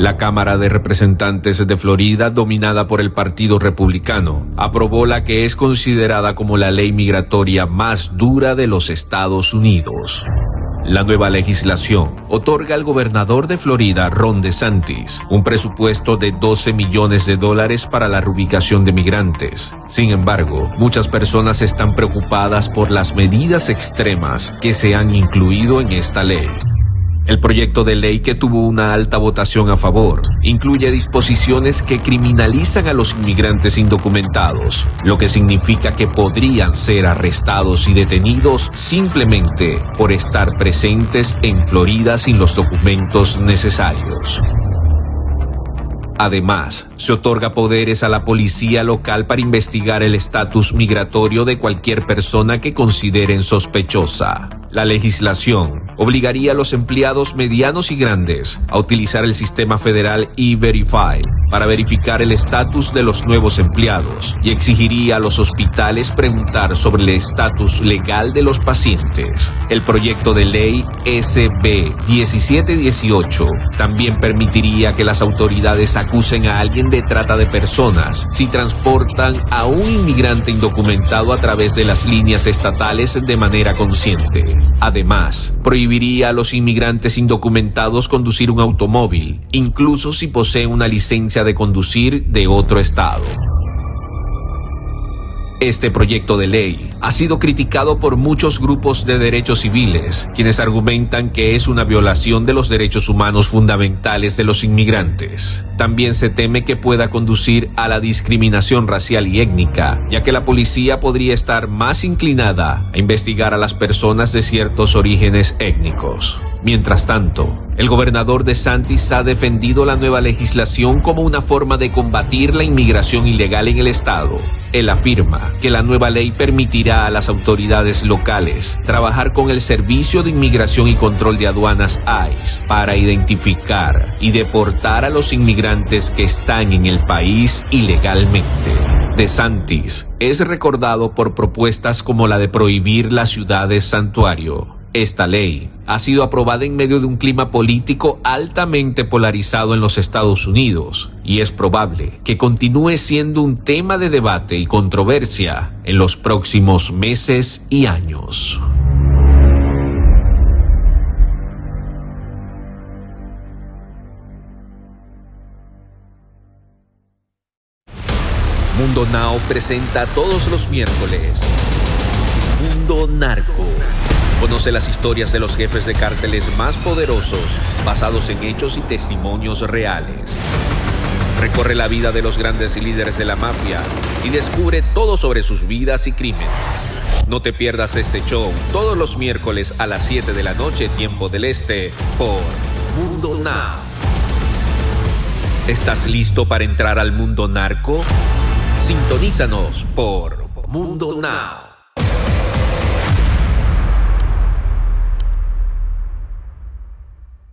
La Cámara de Representantes de Florida, dominada por el Partido Republicano, aprobó la que es considerada como la ley migratoria más dura de los Estados Unidos. La nueva legislación otorga al gobernador de Florida, Ron DeSantis, un presupuesto de 12 millones de dólares para la reubicación de migrantes. Sin embargo, muchas personas están preocupadas por las medidas extremas que se han incluido en esta ley. El proyecto de ley que tuvo una alta votación a favor incluye disposiciones que criminalizan a los inmigrantes indocumentados, lo que significa que podrían ser arrestados y detenidos simplemente por estar presentes en Florida sin los documentos necesarios. Además, se otorga poderes a la policía local para investigar el estatus migratorio de cualquier persona que consideren sospechosa. La legislación obligaría a los empleados medianos y grandes a utilizar el sistema federal E-Verify para verificar el estatus de los nuevos empleados y exigiría a los hospitales preguntar sobre el estatus legal de los pacientes. El proyecto de ley SB 1718 también permitiría que las autoridades acusen a alguien de trata de personas si transportan a un inmigrante indocumentado a través de las líneas estatales de manera consciente. Además, prohibiría a los inmigrantes indocumentados conducir un automóvil, incluso si poseen una de conducir de otro estado. Este proyecto de ley ha sido criticado por muchos grupos de derechos civiles, quienes argumentan que es una violación de los derechos humanos fundamentales de los inmigrantes. También se teme que pueda conducir a la discriminación racial y étnica, ya que la policía podría estar más inclinada a investigar a las personas de ciertos orígenes étnicos. Mientras tanto, el gobernador de Santis ha defendido la nueva legislación como una forma de combatir la inmigración ilegal en el estado. Él afirma que la nueva ley permitirá a las autoridades locales trabajar con el Servicio de Inmigración y Control de Aduanas ICE para identificar y deportar a los inmigrantes que están en el país ilegalmente. De Santis es recordado por propuestas como la de prohibir las ciudades santuario esta ley ha sido aprobada en medio de un clima político altamente polarizado en los Estados Unidos y es probable que continúe siendo un tema de debate y controversia en los próximos meses y años. Mundo Now presenta todos los miércoles Mundo Narco Conoce las historias de los jefes de cárteles más poderosos, basados en hechos y testimonios reales. Recorre la vida de los grandes líderes de la mafia y descubre todo sobre sus vidas y crímenes. No te pierdas este show todos los miércoles a las 7 de la noche, tiempo del este, por Mundo Now. ¿Estás listo para entrar al mundo narco? Sintonízanos por Mundo Now.